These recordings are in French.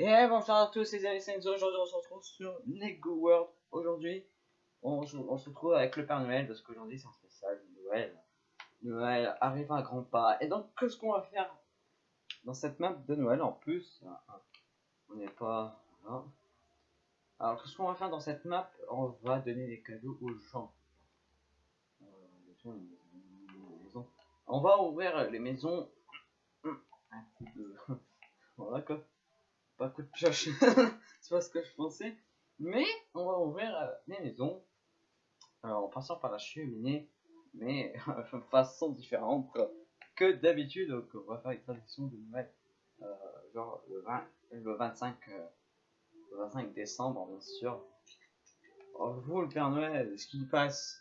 Et bonjour à tous les amis aujourd'hui on se retrouve sur Lego World. Aujourd'hui on, se- retrouve avec le Père Noël parce qu'aujourd'hui c'est un spécial Noël. Noël arrive à grands pas. Et donc qu'est-ce qu'on va faire dans cette map de Noël en plus? On n'est pas... voilà. Alors qu'est-ce qu'on va faire dans cette map? On va donner des cadeaux aux gens. Euh. On va ouvrir les maisons. Un coup de... voilà quoi pas coup de pioche, c'est pas ce que je pensais. Mais on va ouvrir euh, les maisons alors, en passant par la cheminée, mais de façon différente que d'habitude. Donc, on va faire une tradition de Noël, euh, genre le, 20, le 25, euh, 25 décembre, bien sûr. Oh, vous, le Père Noël, ce qui passe.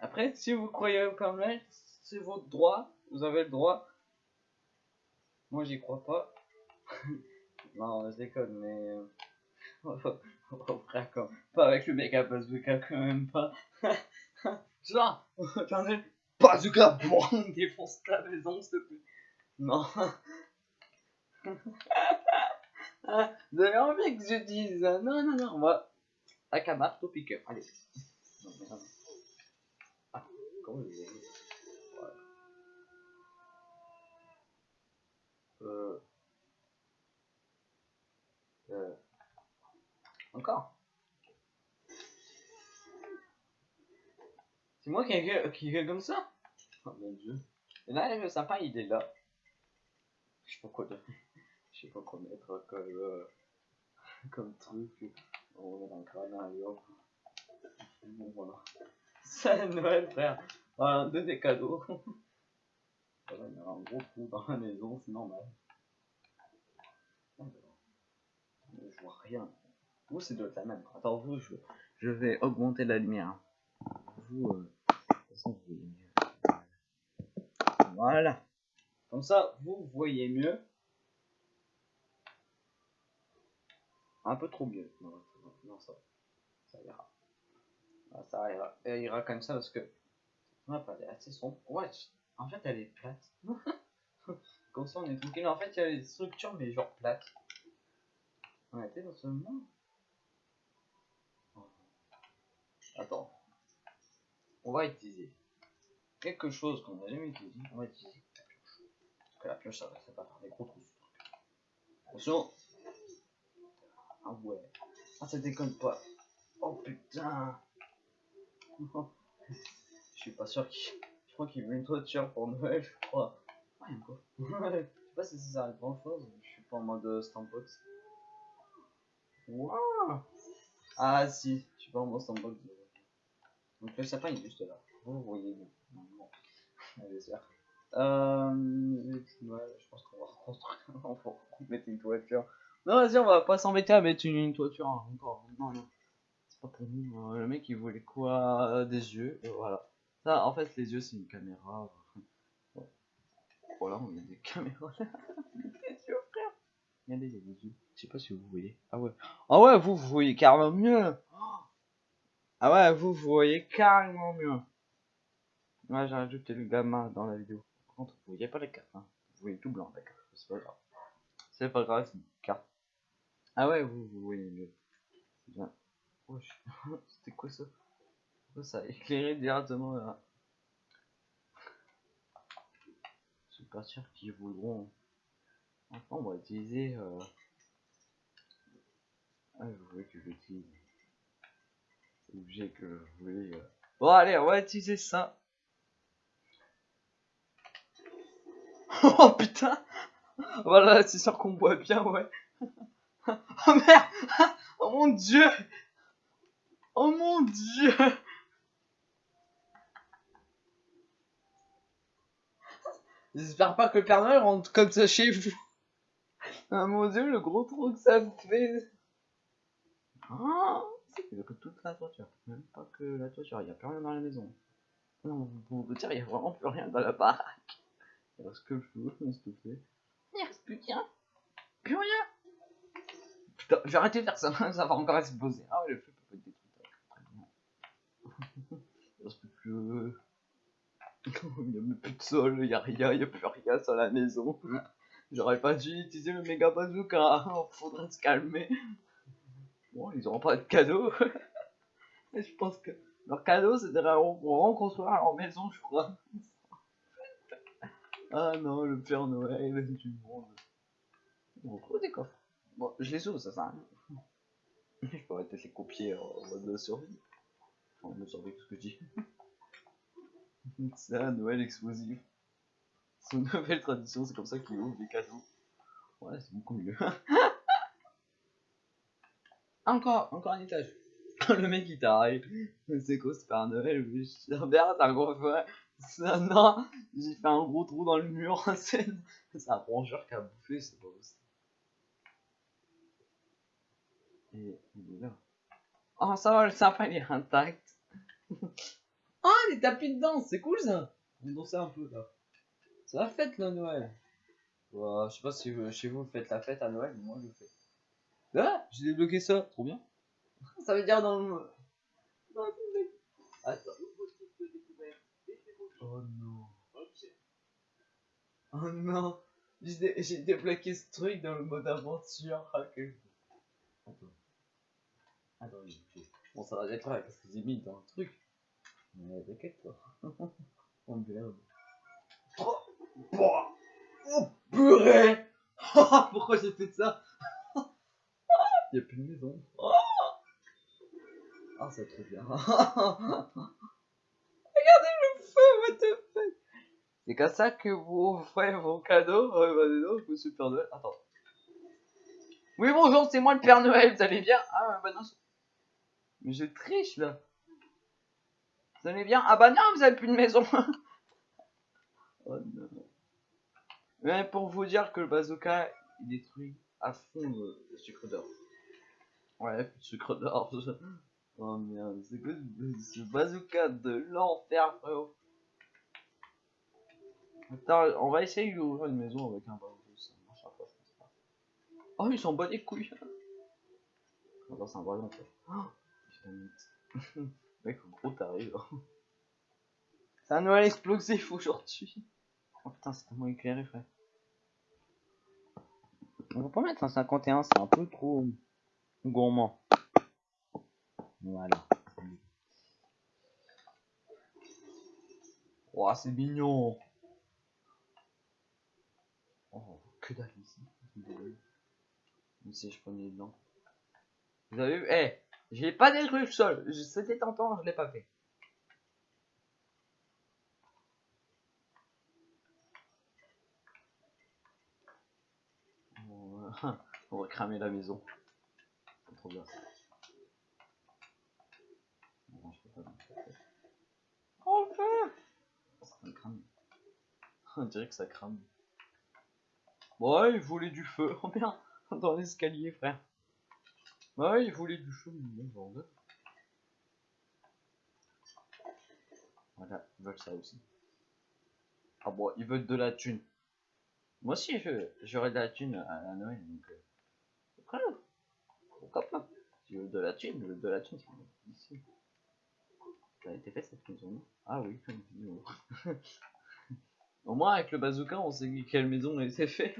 Après, si vous croyez au Père Noël, c'est votre droit, vous avez le droit. Moi, j'y crois pas. Non, je déconne, mais. oh, frère, quand... pas avec le méga bazooka, quand même pas. Genre, attendez, bazooka, bon, défonce ta maison, s'il te plaît. Non. Vous avez envie que je dise euh, Non, non, non, moi. Avec un marteau piqueur, allez. Non, merde. Ah, comment vous avez Voilà. Euh. Encore C'est moi qui gueule, qui gueule comme ça Oh mon dieu. Et là, le sapin, il est là. Je sais pas quoi. Je sais pas quoi mettre comme, euh, comme truc. On met dans le crâne, allez hop. Bon, voilà. C'est Noël, frère. Voilà, deux des cadeaux. Il y a un gros trou dans la maison, c'est normal. Mais je vois rien. Vous, c'est de la même. Attends, vous, je, vais augmenter la lumière. Vous, euh, de toute façon, vous. Voilà. Comme ça, vous voyez mieux. Un peu trop mieux. Non, ça ça, ira. Ah, ça ira. Ira comme ça parce que map, elle est assez sombre. Ouais, en fait, elle est plate. comme ça, on est tranquille. En fait, il y a des structures, mais genre plates. On était dans ce monde. Attends. On va utiliser quelque chose qu'on n'a jamais utilisé. On va utiliser la pioche. Parce que la pioche, ça va faire des gros trous. Attention. Ah ouais. Ah, ça déconne pas. Oh putain. Je suis pas sûr qu'il. Je crois qu'il veut une toiture pour Noël, je crois. Ah, a quoi? Je sais pas si ça sert grand chose. Je suis pas en mode euh, Stampbox. Waouh Ah si, je suis pas en mode Stampbox. Donc le sapin est juste là. Vous voyez bien. C'est Euh, je pense qu'on va reconstruire. on va mettre une toiture. Non, vas-y, on va pas s'embêter à mettre une, toiture hein, encore. Non, non. C'est pas pour nous. hein. Le mec il voulait quoi? Des yeux. Et voilà. Ça, en fait, les yeux c'est une caméra. Voilà, on a des caméras là. des yeux, frère. Regardez, il y a des yeux. Je sais pas si vous voyez. Ah ouais. Ah ouais, vous, vous voyez carrément mieux. Ah ouais, vous, vous voyez carrément mieux. Ouais, j'ai rajouté le gamin dans la vidéo. Par contre, vous voyez pas la carte. Hein. Vous voyez tout blanc, d'accord. C'est pas grave. C'est pas grave, c'est une carte. Ah ouais, vous, vous voyez mieux. C'est bien. Oh, je- C'était quoi ça? Oh, Ça a éclairé directement là. Je suis pas sûr qu'ils voudront. Enfin, on va utiliser. Euh... Ah, vous voulez que je obligé que je voulais. euh. Bon, allez, on va utiliser ça. oh putain! Voilà, c'est sûr qu'on voit bien, ouais. oh merde! Oh mon dieu! Oh mon dieu! J'espère pas que le Père Noël rentre comme ça chez vous. Ah mon dieu, le gros trou que ça me fait. Ah, c'est que toute la toiture. Même pas que la toiture, il n'y a plus rien dans la maison. Non, pour vous dire, il n'y a vraiment plus rien dans la baraque. Il reste que le feu, s'il te plaît. Il reste plus rien. Plus rien. Putain, je vais arrêter de faire ça, ça va encore exploser. Ah ouais, le feu peut pas être détruit. Très bien. Il reste plus que... Il n'y a même plus de sol, il n'y a rien, il n'y a plus rien sur la maison. J'aurais pas dû utiliser le méga bazooka. Faudrait se calmer. Bon, ils auront pas de cadeau. Mais je pense que leur cadeau, c'était de reconstruire leur maison, je crois. ah non, le Père Noël du monde. On retrouve des coffres. Bon, je les ouvre, ça sert à rien. je pourrais peut-être les copier en mode de survie. Enfin, de survie, tout ce que je dis? C'est un Noël explosif. C'est une nouvelle tradition, c'est comme ça qu'ils ouvrent des cadeaux. Ouais, c'est beaucoup mieux. Encore, encore un étage. Le mec il t'arrive. C'est quoi, c'est un Noël Merde, un gros feu. Non, j'ai fait un gros trou dans le mur. c'est un rongeur qui a bouffé, c'est pas possible. Et il est là. Oh, ça va, le sapin il est intact. Ah, des tapis de danse, c'est cool ça. On dansait un peu là. C'est la fête là, Noël. Je sais pas si chez vous vous faites la fête à Noël, mais moi je le fais. Ah, j'ai débloqué ça, trop bien. ça veut dire dans le. Attends. Oh non. Oh non. J'ai débloqué ce truc dans le mode aventure. Ah, Attends. Attends, bon, ça va être vrai parce que j'ai mis dans le truc. Mais t'inquiète toi. oh merde. Oh, oh purée Pourquoi j'ai fait ça? Il a plus de maison. Oh ah, c'est trop bien. Regardez le feu, what the fuck C'est comme ça que vous ferez vos cadeaux. Euh, bah, non, monsieur Père Noël. Attends. Oui, bonjour, c'est moi le Père Noël, vous allez bien? Ah, bah non. Mais je triche là. Vous allez bien? Ah bah non, vous avez plus de maison. oh non. Mais pour vous dire que le bazooka, il détruit à fond le, sucre d'or. Ouais, le sucre d'or. oh merde, c'est quoi ce bazooka de l'enfer, frérot? Attends, on va essayer d'ouvrir une maison avec un bazooka. Ça marchera pas, je pense pas. Oh, ils s'en battent les couilles. Attends, c'est un ballon, fait. Oh, Mec, gros t'arrives. C'est un Noël explosif aujourd'hui. Oh putain, c'est tellement éclairé, frère. On va pas mettre un 51, c'est un peu trop gourmand. Voilà. Oh, c'est mignon. Oh, que dalle ici. Si je prenais dedans. Vous avez vu? Eh j'ai pas détruit le sol. C'était tentant, je l'ai pas fait. On va cramer la maison. Trop je peux pas. Ça crame. On dirait que ça crame. Ouais, il voulait du feu. Oh bien, dans l'escalier, frère. Ouais, il voulait du chaud, Voilà, ils veulent ça aussi. Ah bon, ils veulent de la thune. Moi aussi, j'aurais de la thune à, Noël, donc... Euh, veux de la thune, de la thune, ici. Ça a été fait cette maison Ah oui, Au moins, avec le bazooka, on sait quelle maison a été faite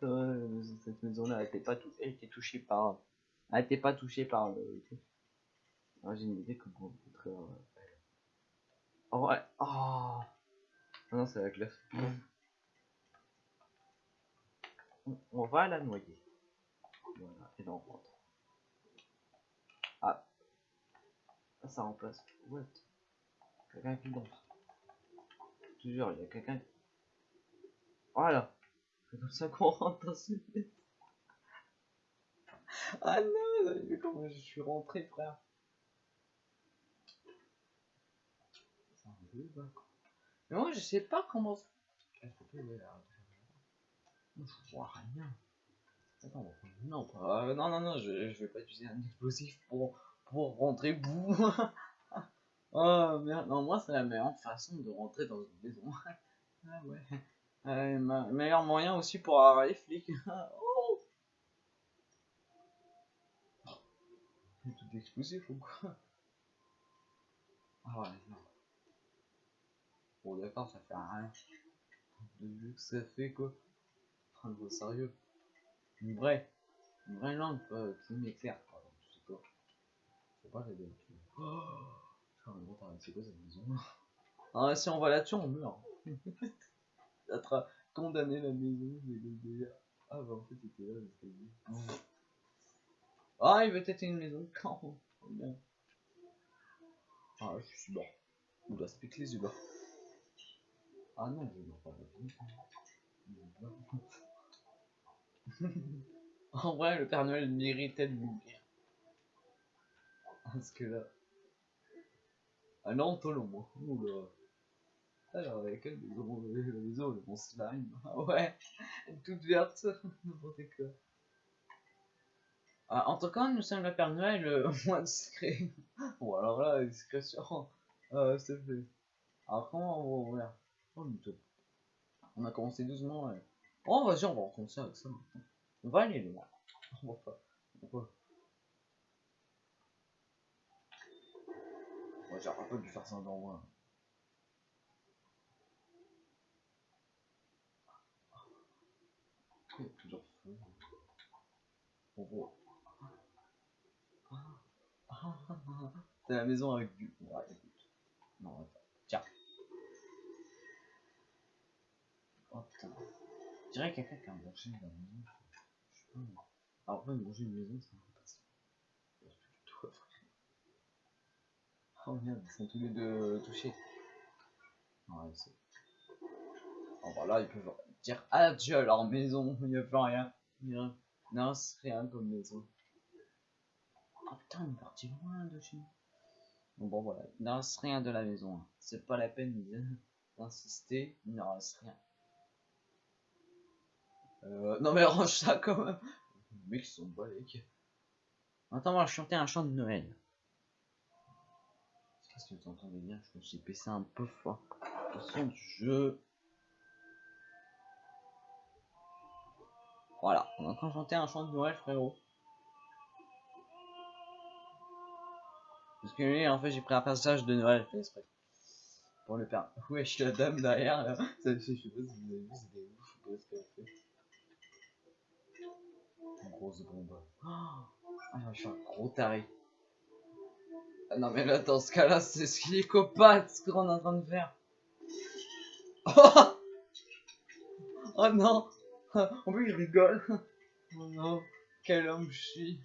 cette maison-là, elle était pas elle touchée par, elle était pas touchée par le. Ah, j'ai une idée comment on très. Oh ouais, oh. Ah non, c'est la glace. On, va la noyer. Et là on rentre. Ah, ça remplace. What? Quelqu'un qui danse. Toujours, il y a quelqu'un. Voilà. C'est comme ça qu'on rentre dans ce. Ah non, vous avez vu comment je suis rentré, frère? Mais moi, je sais pas comment. Je vois rien. Attends, non, pas... non, non, non, je, je vais pas utiliser un explosif pour, pour rentrer boum. oh merde, non, moi, c'est la meilleure façon de rentrer dans une maison. ah ouais. Euh, meilleur moyen aussi pour avoir les flics. oh tout explosif ou quoi? Ah ouais, non. Bon d'accord, ça fait rien. de vue que ça fait quoi. Enfin, sérieux. Une vraie, une vraie euh, qui m'éclaire. Pardon, je sais pas. Faut pas l'aider là-dessus. Oh c'est quoi cette maison Ah, si on va là-dessus, on meurt. Ça sera condamné la maison, mais le. Ah, bah en fait, c'était là, l'escalier. Ah, il veut têter une maison quand oh. Ah, je suis mort. Oula, ça pique les yeux là. Ah non, je ne pas En vrai, le Père Noël méritait de mourir. Parce que là. Ah non, toi moi. Oula. Alors, avec quelle maison La maison, le bon slime. Ah ouais, toute verte, n'importe quoi. Ah, en tout cas, nous sommes le Père Noël euh, moins discret. bon, alors là, discrétion. Euh, c'est fait. Alors, comment on va ouvrir Oh, On a commencé doucement. Ouais. Oh, vas-y, on va recommencer avec ça maintenant. On va aller loin. On va pas. On va. Ouais, j'ai un peu dû faire ça dans moi. Il y a plusieurs feux. On voit. C'est la maison avec du. Ouais. Non, attends. Tiens. Oh putain. Dirais quelqu'un qui a mangé la maison. Je sais pas. Alors, après, manger une maison, c'est un peu facile. Oh merde, ils sont tous les deux touchés. Ouais, c'est. Oh, voilà, ils peuvent dire adieu à leur maison. Il n'y a plus rien. Non, c'est rien comme maison. Oh putain, on est parti loin de chez nous. Bon, bon voilà, il ne reste rien de la maison. Hein. C'est pas la peine d'insister, il ne reste rien. Euh, non mais range ça quand même. Les mecs sont balèques. Attends, on va chanter un chant de Noël. Je sais pas si vous entendez bien, je me suis baissé un peu fort. Le son du jeu. Voilà, on est en train de chanter un chant de Noël, frérot. Parce que lui, en fait, j'ai pris un passage de Noël fait exprès. Pour le père. Wesh, la dame derrière, là. Ça, je sais pas si vous avez vu, c'était ouf. Je sais pas ce qu'elle a fait. Grosse bombe. Ah, je suis un gros taré. Ah non, mais là, dans ce cas-là, c'est ce qu'il est copain, ce qu'on est en train de faire. Oh, oh non En plus, je rigole. Oh non, quel homme je suis.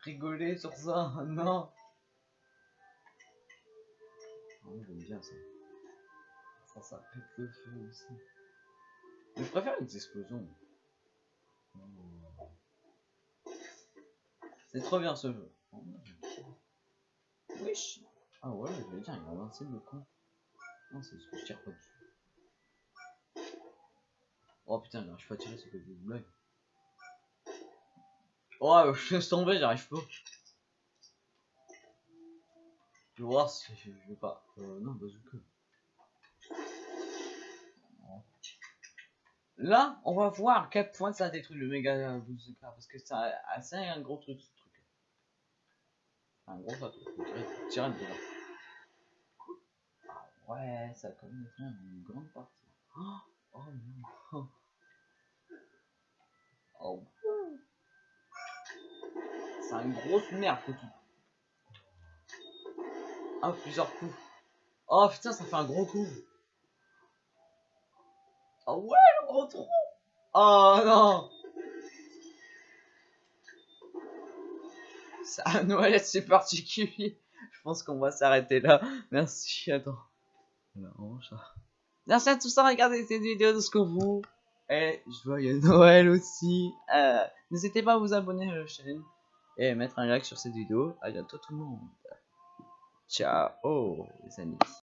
Rigoler sur ça, oh non. Oh, j'aime bien ça. Ça, ça pète le feu aussi. Je préfère les explosions. C'est trop bien ce jeu. Wesh Ah ouais, je vais dire, il a lancé le con. Non, c'est ce que je tire pas dessus. Oh putain, j'arrive pas à tirer, c'est que des blagues. Oh, je suis tombé, j'arrive pas. Je vais voir si je, je vais pas. Euh, non, bazooka. Là, on va voir à quel point ça détruit le méga bazooka parce que c'est assez un gros truc Un gros château. Tirer de là. Ah ouais, ça a quand même une grande partie. Oh, oh non. Oh. C'est une grosse merde tout. Ah, plusieurs coups. Oh putain, ça fait un gros coup. Oh ouais, le gros trou. Oh non. Ça, Noël, c'est particulier. Je pense qu'on va s'arrêter là. Merci, attends. Merci à tous d'avoir regardé cette vidéo de ce que vous. Et joyeux Noël aussi. Euh, N'hésitez pas à vous abonner à la chaîne et mettre un like sur cette vidéo. A bientôt tout le monde. Ciao les amis.